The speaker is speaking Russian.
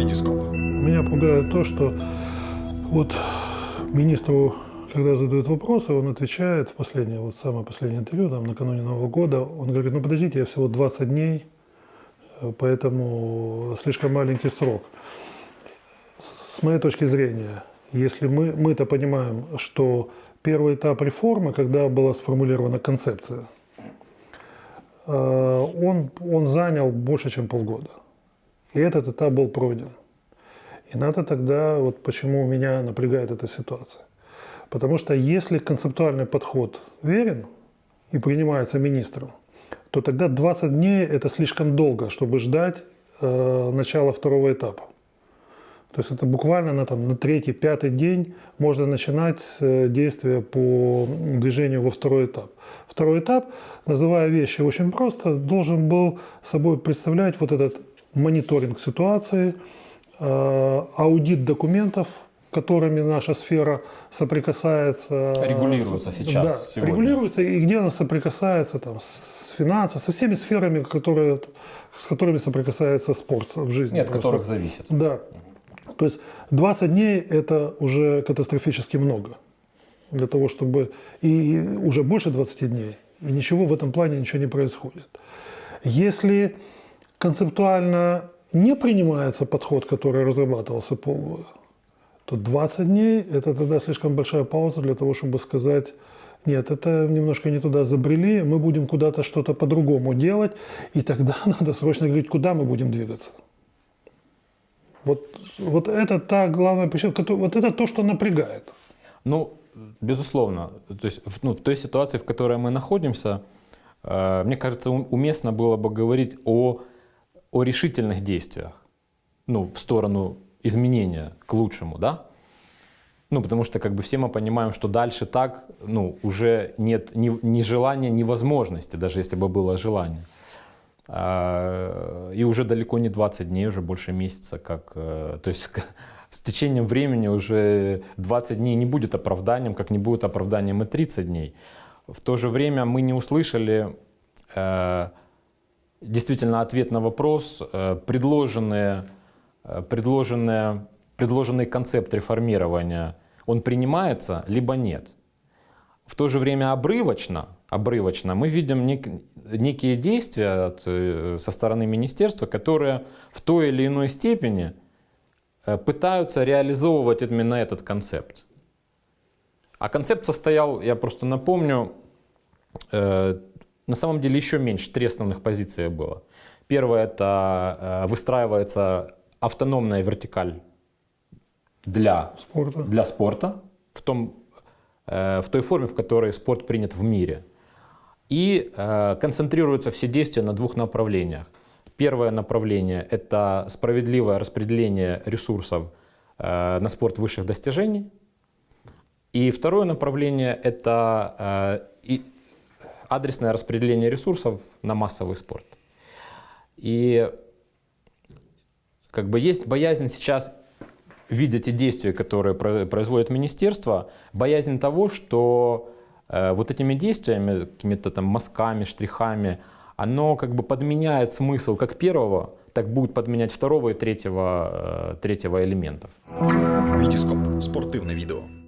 Витископ. Меня пугает то, что вот министру, когда задают вопросы, он отвечает в последнее, вот самое последнее интервью, там, накануне Нового года, он говорит, ну подождите, я всего 20 дней, э, поэтому слишком маленький срок. С моей точки зрения, если мы, мы-то понимаем, что первый этап реформы, когда была сформулирована концепция, э, он, он занял больше, чем полгода. И этот этап был пройден. И надо тогда, вот почему меня напрягает эта ситуация. Потому что если концептуальный подход верен и принимается министром, то тогда 20 дней – это слишком долго, чтобы ждать э, начала второго этапа. То есть это буквально на, там, на третий, пятый день можно начинать э, действия по движению во второй этап. Второй этап, называя вещи очень просто, должен был собой представлять вот этот мониторинг ситуации, э, аудит документов, которыми наша сфера соприкасается. Регулируется сейчас, да, сегодня. Регулируется, и где она соприкасается там, с финансами, со всеми сферами, которые, с которыми соприкасается спорт в жизни. Нет, от которых зависит. Да. То есть 20 дней – это уже катастрофически много для того, чтобы… И уже больше 20 дней, и ничего в этом плане ничего не происходит. Если концептуально не принимается подход, который разрабатывался полгода, то 20 дней – это тогда слишком большая пауза для того, чтобы сказать, нет, это немножко не туда забрели, мы будем куда-то что-то по-другому делать, и тогда надо срочно говорить, куда мы будем двигаться. Вот, вот это та главная причина, вот это то, что напрягает. Ну, безусловно. То есть ну, в той ситуации, в которой мы находимся, э, мне кажется, уместно было бы говорить о о решительных действиях, ну, в сторону изменения к лучшему, да? Ну, потому что как бы все мы понимаем, что дальше так, ну, уже нет ни, ни желания, ни возможности, даже если бы было желание. А, и уже далеко не 20 дней, уже больше месяца, как, э, то есть с течением времени уже 20 дней не будет оправданием, как не будет оправданием и 30 дней. В то же время мы не услышали э, действительно ответ на вопрос, э, предложенные, э, предложенные, предложенный концепт реформирования, он принимается, либо нет. В то же время обрывочно, обрывочно мы видим нек, некие действия от, э, со стороны министерства, которые в той или иной степени пытаются реализовывать именно этот концепт. А концепт состоял, я просто напомню, на самом деле еще меньше, три основных позиции было. Первое – это э, выстраивается автономная вертикаль для спорта, для спорта в, том, э, в той форме, в которой спорт принят в мире. И э, концентрируются все действия на двух направлениях. Первое направление – это справедливое распределение ресурсов на спорт высших достижений. И второе направление – это адресное распределение ресурсов на массовый спорт. И как бы есть боязнь сейчас видя те действия, которые производит министерство, боязнь того, что э, вот этими действиями, какими-то там мазками, штрихами, оно как бы подменяет смысл как первого, так будет подменять второго и третьего, э, третьего элементов. Витископ. Спортивное видео.